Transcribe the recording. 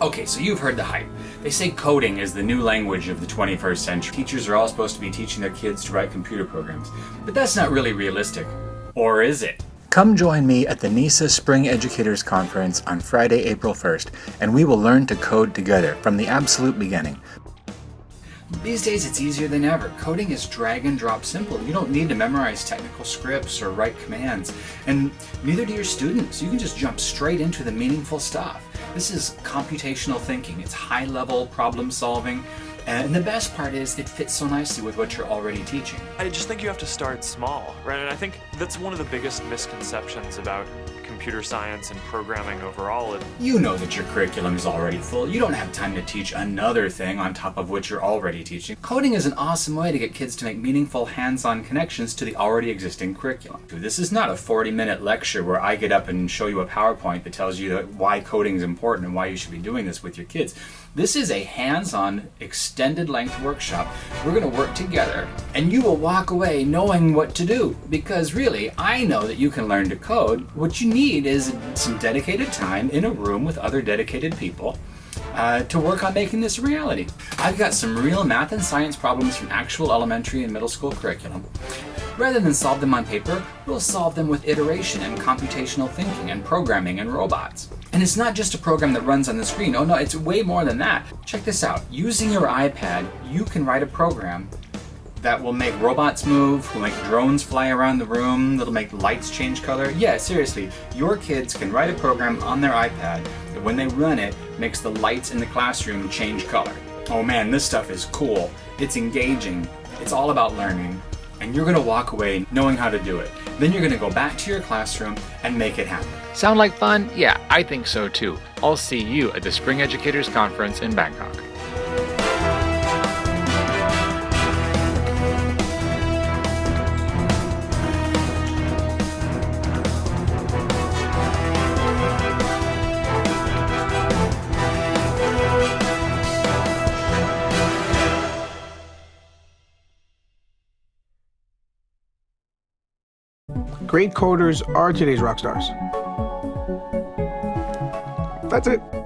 Okay, so you've heard the hype. They say coding is the new language of the 21st century. Teachers are all supposed to be teaching their kids to write computer programs. But that's not really realistic. Or is it? Come join me at the NESA Spring Educators Conference on Friday, April 1st, and we will learn to code together from the absolute beginning. These days it's easier than ever. Coding is drag and drop simple. You don't need to memorize technical scripts or write commands. And neither do your students. You can just jump straight into the meaningful stuff. This is computational thinking. It's high level problem solving. Uh, and the best part is it fits so nicely with what you're already teaching. I just think you have to start small, right? And I think that's one of the biggest misconceptions about computer science and programming overall. You know that your curriculum is already full. You don't have time to teach another thing on top of what you're already teaching. Coding is an awesome way to get kids to make meaningful hands-on connections to the already existing curriculum. This is not a 40-minute lecture where I get up and show you a PowerPoint that tells you why coding is important and why you should be doing this with your kids. This is a hands-on, extended length workshop. We're going to work together and you will walk away knowing what to do because really, I know that you can learn to code. What you need is some dedicated time in a room with other dedicated people uh, to work on making this a reality. I've got some real math and science problems from actual elementary and middle school curriculum. Rather than solve them on paper, we'll solve them with iteration and computational thinking and programming and robots. And it's not just a program that runs on the screen. Oh no, it's way more than that. Check this out. Using your iPad, you can write a program that will make robots move, will make drones fly around the room, that'll make lights change color. Yeah, seriously, your kids can write a program on their iPad that when they run it, makes the lights in the classroom change color. Oh man, this stuff is cool. It's engaging. It's all about learning. And you're gonna walk away knowing how to do it. Then you're gonna go back to your classroom and make it happen. Sound like fun? Yeah, I think so too. I'll see you at the Spring Educators Conference in Bangkok. Great coders are today's rock stars. That's it.